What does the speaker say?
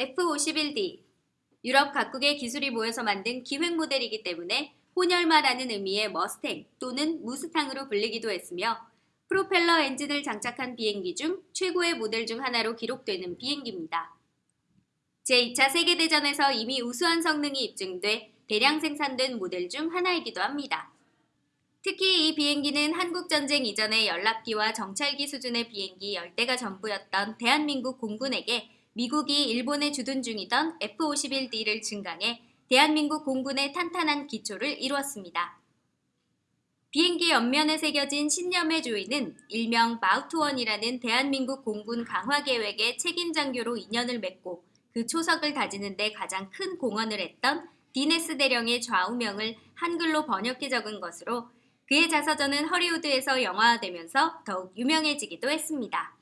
F-51D 유럽 각국의 기술이 모여서 만든 기획 모델이기 때문에 혼혈마라는 의미의 머스탱 또는 무스탕으로 불리기도 했으며 프로펠러 엔진을 장착한 비행기 중 최고의 모델 중 하나로 기록되는 비행기입니다. 제2차 세계대전에서 이미 우수한 성능이 입증돼 대량 생산된 모델 중 하나이기도 합니다. 특히 이 비행기는 한국전쟁 이전의 연락기와 정찰기 수준의 비행기 10대가 전부였던 대한민국 공군에게 미국이 일본에 주둔 중이던 F-51D를 증강해 대한민국 공군의 탄탄한 기초를 이루었습니다. 비행기 옆면에 새겨진 신념의 조이는 일명 마우트원이라는 대한민국 공군 강화 계획의 책임 장교로 인연을 맺고 그 초석을 다지는 데 가장 큰 공헌을 했던 디네스 대령의 좌우명을 한글로 번역해 적은 것으로 그의 자서전은 허리우드에서 영화화되면서 더욱 유명해지기도 했습니다.